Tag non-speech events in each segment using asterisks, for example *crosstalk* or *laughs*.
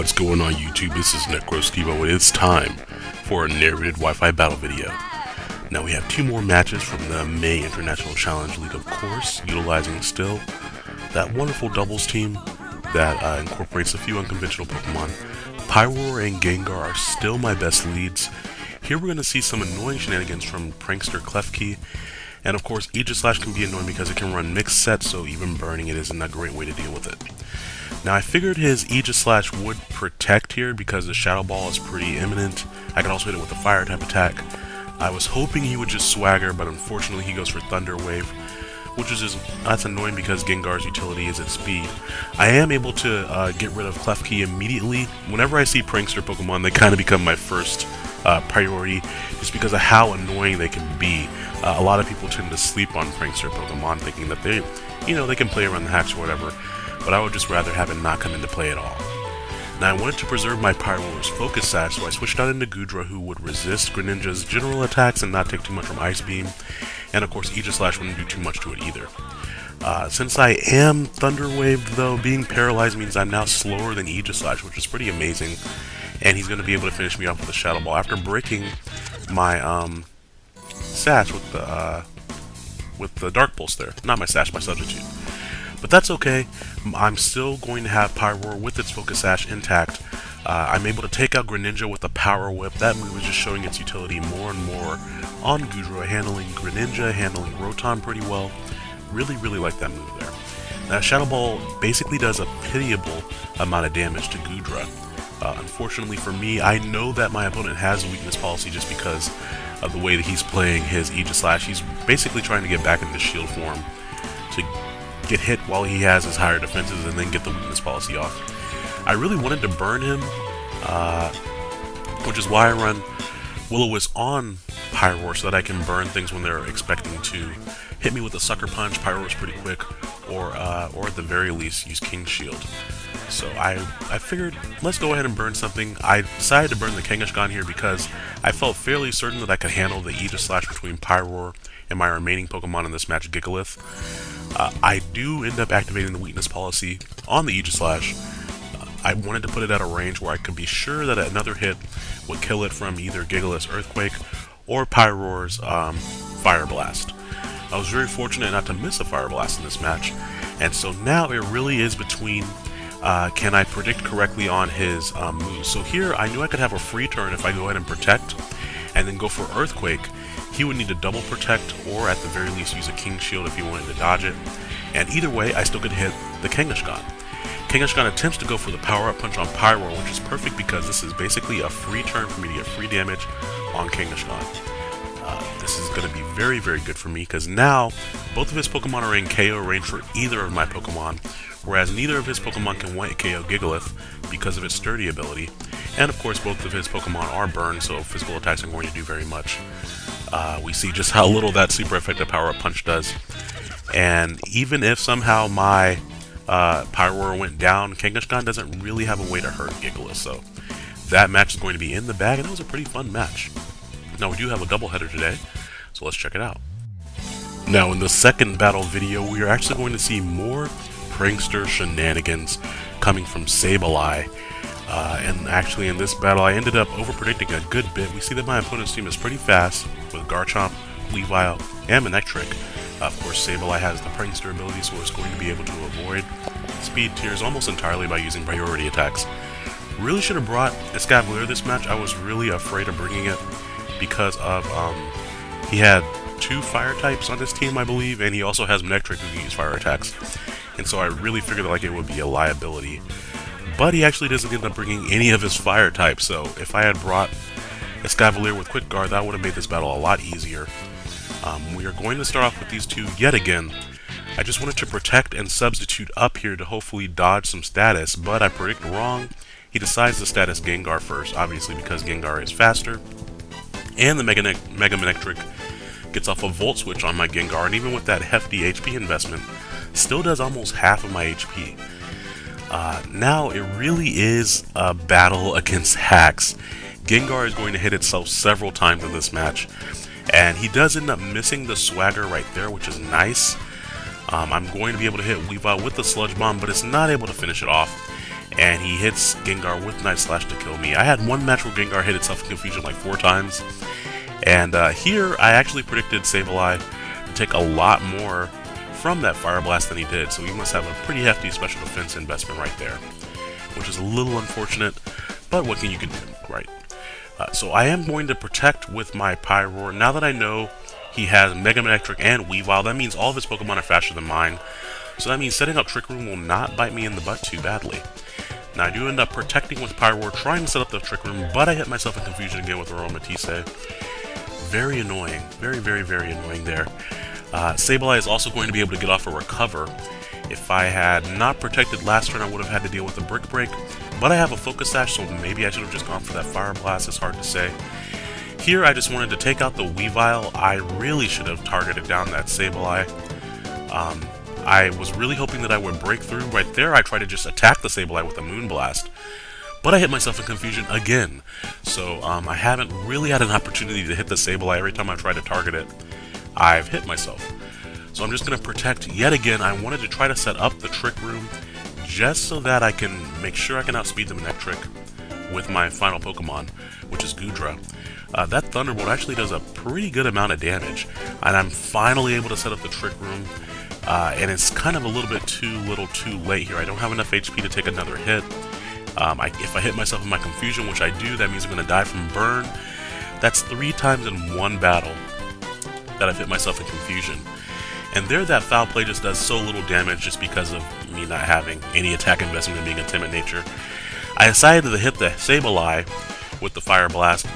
What's going on YouTube? This is NecroStevo and it's time for a narrated Wi-Fi battle video. Now we have two more matches from the May International Challenge League of course, utilizing still that wonderful doubles team that uh, incorporates a few unconventional Pokemon. Pyroar and Gengar are still my best leads. Here we're going to see some annoying shenanigans from Prankster Klefki, and of course Aegislash can be annoying because it can run mixed sets, so even burning it isn't a great way to deal with it. Now I figured his Aegislash would protect here because the Shadow Ball is pretty imminent. I can also hit it with a Fire type attack. I was hoping he would just Swagger, but unfortunately he goes for Thunder Wave, which is just, that's annoying because Gengar's utility is at speed. I am able to uh, get rid of Klefki immediately. Whenever I see Prankster Pokemon, they *laughs* kind of become my first uh, priority, just because of how annoying they can be. Uh, a lot of people tend to sleep on Prankster Pokemon, thinking that they, you know, they can play around the hatch or whatever but I would just rather have it not come into play at all. Now I wanted to preserve my Pyroar's focus sash, so I switched out into Goodra who would resist Greninja's general attacks and not take too much from Ice Beam, and of course Aegislash wouldn't do too much to it either. Uh, since I am Thunder Waved though, being paralyzed means I'm now slower than Aegislash, which is pretty amazing, and he's going to be able to finish me off with a Shadow Ball after breaking my um, sash with the uh, with the Dark Pulse there. Not my sash, my substitute. But that's okay. I'm still going to have Pyroar with its Focus Sash intact. Uh, I'm able to take out Greninja with a Power Whip. That move is just showing its utility more and more on Goodra, handling Greninja, handling Rotom pretty well. Really, really like that move there. Now, Shadow Ball basically does a pitiable amount of damage to Goodra. Uh, unfortunately for me, I know that my opponent has a weakness policy just because of the way that he's playing his Aegislash. He's basically trying to get back into shield form to get hit while he has his higher defenses and then get the weakness policy off. I really wanted to burn him, uh, which is why I run Will-O-Wisp on Pyroar so that I can burn things when they're expecting to hit me with a Sucker Punch. Pyroar is pretty quick, or uh, or at the very least use King Shield. So I I figured let's go ahead and burn something. I decided to burn the Kangaskhan here because I felt fairly certain that I could handle the Aegislash between Pyroar and my remaining Pokemon in this match, Gigalith. Uh, I do end up activating the weakness policy on the Aegislash. Uh, I wanted to put it at a range where I could be sure that another hit would kill it from either Gigalith's Earthquake or Pyroar's um, Fire Blast. I was very fortunate not to miss a Fire Blast in this match, and so now it really is between uh, can I predict correctly on his um, moves. So here I knew I could have a free turn if I go ahead and protect, and then go for Earthquake, he would need to double protect or at the very least use a King Shield if he wanted to dodge it. And either way, I still could hit the Kangaskhan. Kangaskhan attempts to go for the power-up punch on Pyro, which is perfect because this is basically a free turn for me to get free damage on Kangaskhan. Uh, this is going to be very, very good for me because now both of his Pokemon are in KO range for either of my Pokemon, whereas neither of his Pokemon can white KO Gigalith because of its sturdy ability. And of course, both of his Pokemon are burned, so physical attacks aren't going to do very much uh, we see just how little that super effective power-up punch does. And even if somehow my uh, Pyroar went down, Kangaskhan doesn't really have a way to hurt Gigalith, so that match is going to be in the bag, and that was a pretty fun match. Now, we do have a doubleheader today, so let's check it out. Now, in the second battle video, we are actually going to see more prankster shenanigans coming from Sableye. Uh, and actually in this battle I ended up over-predicting a good bit. We see that my opponent's team is pretty fast with Garchomp, Weavile, and Manectric. Uh, of course, Sableye has the Prankster ability, so it's going to be able to avoid speed tiers almost entirely by using priority attacks. Really should have brought Escavalier this match. I was really afraid of bringing it because of um, he had two fire types on his team, I believe, and he also has Manectric who can use fire attacks. And so I really figured like it would be a liability but he actually doesn't end up bringing any of his fire types, so if I had brought Escavalier with Quick Guard, that would have made this battle a lot easier. Um, we are going to start off with these two yet again. I just wanted to protect and substitute up here to hopefully dodge some status, but I predict wrong. He decides to status Gengar first, obviously because Gengar is faster. And the Mega, Mega Manectric gets off a Volt Switch on my Gengar, and even with that hefty HP investment, still does almost half of my HP. Uh, now it really is a battle against hacks. Gengar is going to hit itself several times in this match, and he does end up missing the swagger right there, which is nice. Um, I'm going to be able to hit Weavile with the Sludge Bomb, but it's not able to finish it off. And he hits Gengar with Night Slash to kill me. I had one match where Gengar hit itself in Confusion like four times. And uh, here, I actually predicted Sableye to take a lot more from that Fire Blast than he did, so he must have a pretty hefty special defense investment right there. Which is a little unfortunate, but what can you can do, right? Uh, so I am going to protect with my Pyroar. Now that I know he has Mega Manectric and Weavile. That means all of his Pokemon are faster than mine. So that means setting up Trick Room will not bite me in the butt too badly. Now I do end up protecting with Pyroar, trying to set up the Trick Room, but I hit myself in confusion again with Aromatisse. Very annoying. Very, very, very annoying there. Uh, Sableye is also going to be able to get off a Recover. If I had not protected last turn, I would have had to deal with a Brick Break. But I have a Focus Sash, so maybe I should have just gone for that Fire Blast. It's hard to say. Here, I just wanted to take out the Weavile. I really should have targeted down that Sableye. Um, I was really hoping that I would break through. Right there, I tried to just attack the Sableye with a Moonblast. But I hit myself in confusion again. So um, I haven't really had an opportunity to hit the Sableye every time I try to target it. I've hit myself. So I'm just going to protect yet again. I wanted to try to set up the Trick Room just so that I can make sure I can outspeed the trick with my final Pokemon, which is Goodra. uh, that Thunderbolt actually does a pretty good amount of damage. And I'm finally able to set up the Trick Room, uh, and it's kind of a little bit too little too late here. I don't have enough HP to take another hit. Um, I, if I hit myself in my Confusion, which I do, that means I'm going to die from Burn. That's three times in one battle that I've hit myself in Confusion. And there, that Foul Play just does so little damage just because of me not having any attack investment and being a timid nature. I decided to hit the Sableye with the Fire Blast,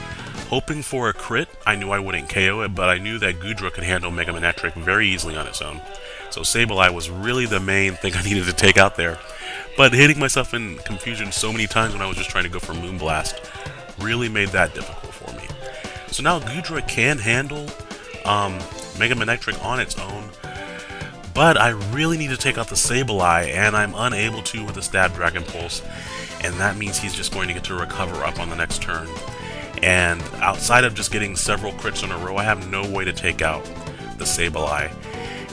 Hoping for a crit, I knew I wouldn't KO it, but I knew that Goodra could handle Mega Manectric very easily on its own. So Sableye was really the main *laughs* thing I needed to take out there. But hitting myself in confusion so many times when I was just trying to go for Moonblast really made that difficult for me. So now Goodra can handle um, Mega Manectric on its own, but I really need to take out the Sableye, and I'm unable to with the Stab Dragon Pulse, and that means he's just going to get to recover up on the next turn and outside of just getting several crits in a row, I have no way to take out the Sableye.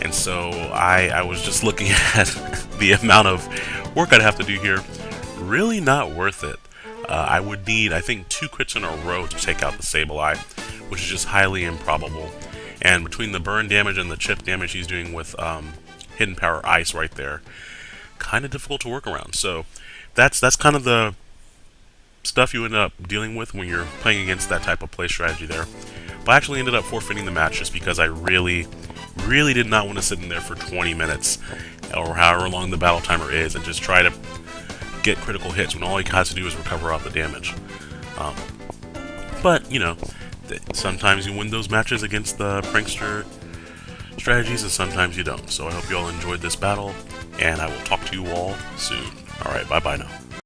And so I, I was just looking *laughs* at the amount of work I'd have to do here. Really not worth it. Uh, I would need, I think, two crits in a row to take out the Sableye, which is just highly improbable. And between the burn damage and the chip damage he's doing with um, Hidden Power Ice right there, kind of difficult to work around. So that's that's kind of the stuff you end up dealing with when you're playing against that type of play strategy there. But I actually ended up forfeiting the match just because I really, really did not want to sit in there for 20 minutes or however long the battle timer is and just try to get critical hits when all he has to do is recover off the damage. Um, but, you know, sometimes you win those matches against the prankster strategies and sometimes you don't. So I hope you all enjoyed this battle and I will talk to you all soon. Alright, bye-bye now.